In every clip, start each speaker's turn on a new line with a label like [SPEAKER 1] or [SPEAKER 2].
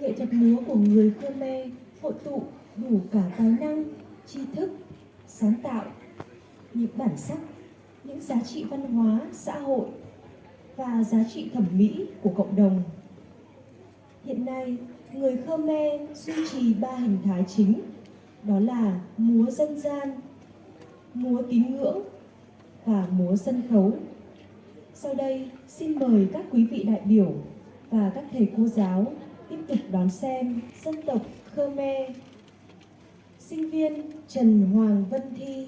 [SPEAKER 1] nghệ thuật múa của người Khmer hội tụ đủ cả tài năng, tri thức, sáng tạo, những bản sắc, những giá trị văn hóa, xã hội và giá trị thẩm mỹ của cộng đồng. Hiện nay, người Khmer duy trì ba hình thái chính, đó là múa dân gian, múa tín ngưỡng và múa sân khấu. Sau đây, xin mời các quý vị đại biểu và các thầy cô giáo tiếp tục đón xem dân tộc Khmer. Sinh viên Trần Hoàng Vân Thi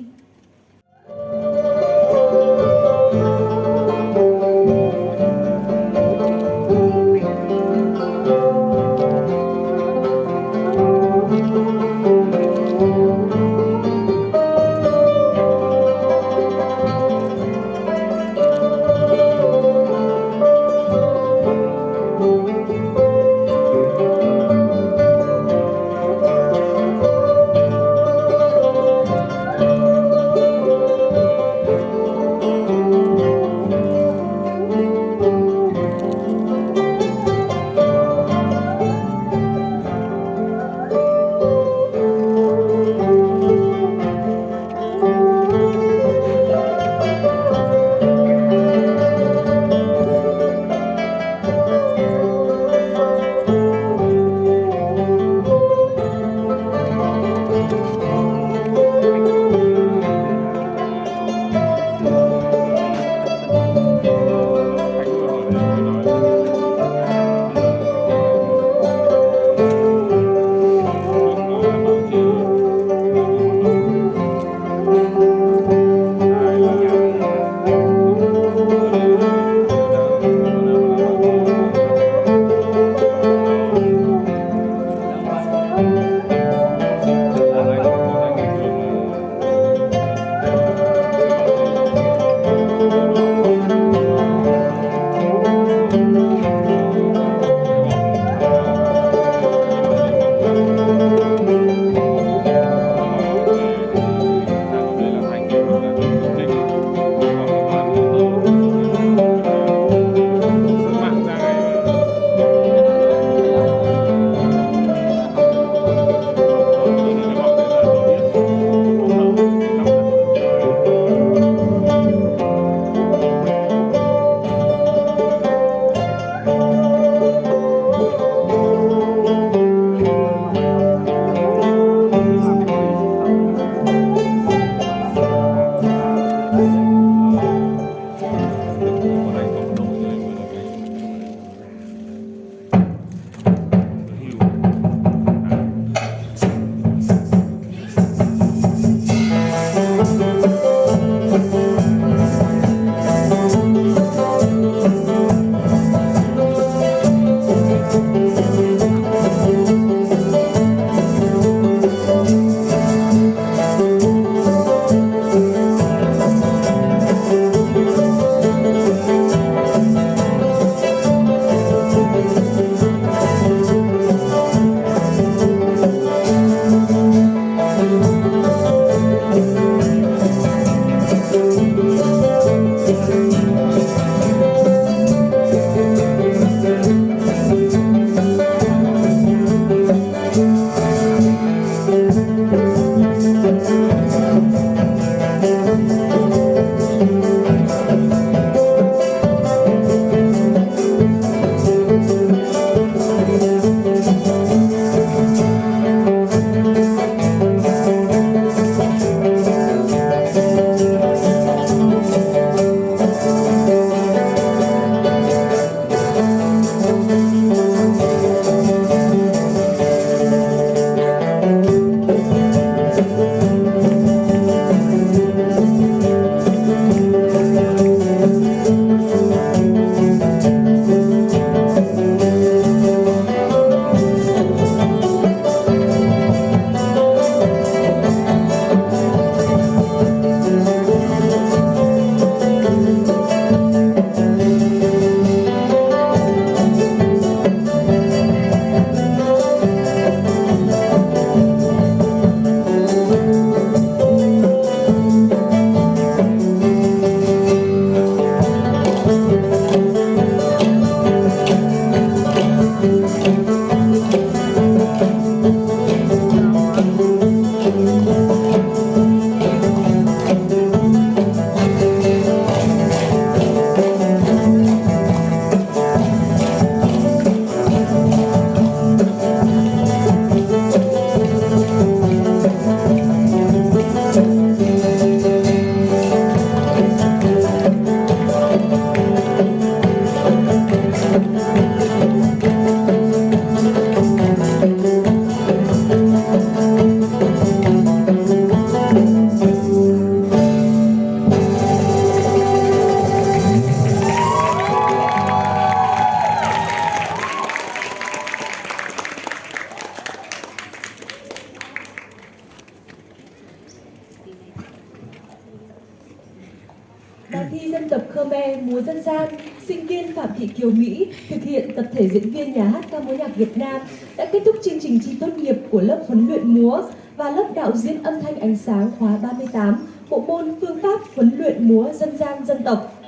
[SPEAKER 1] thi dân tộc Khmer múa dân gian, sinh viên Phạm Thị Kiều Mỹ thực hiện tập thể diễn viên nhà hát ca mối nhạc Việt Nam đã kết thúc chương trình thi tốt nghiệp của lớp huấn luyện múa và lớp đạo diễn âm thanh ánh sáng khóa 38, bộ môn phương pháp huấn luyện múa dân gian dân tộc.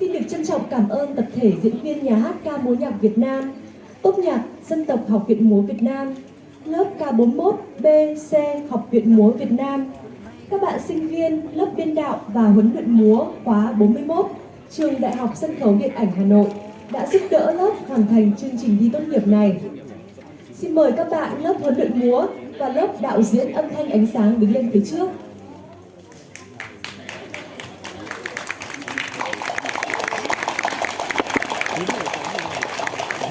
[SPEAKER 1] Xin được trân trọng cảm ơn tập thể diễn viên nhà hát ca mối nhạc Việt Nam, tốt nhạc dân tộc Học viện Múa Việt Nam, lớp K41 bc Học viện Múa Việt Nam, các bạn sinh viên lớp biên đạo và huấn luyện múa khóa 41 trường Đại học Sân khấu Điện ảnh Hà Nội đã giúp đỡ lớp hoàn thành chương trình thi tốt nghiệp này. Xin mời các bạn lớp huấn luyện múa và lớp đạo diễn âm thanh ánh sáng đứng lên phía trước.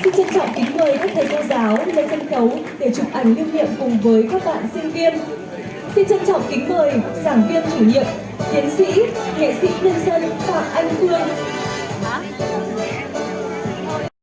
[SPEAKER 1] Xin trân trọng kính mời các thầy cô giáo lên sân khấu để chụp ảnh lưu niệm cùng với các bạn sinh viên. Xin trân trọng kính mời giảng viên chủ nhiệm, tiến sĩ, nghệ sĩ nhân dân Phạm Anh Phương.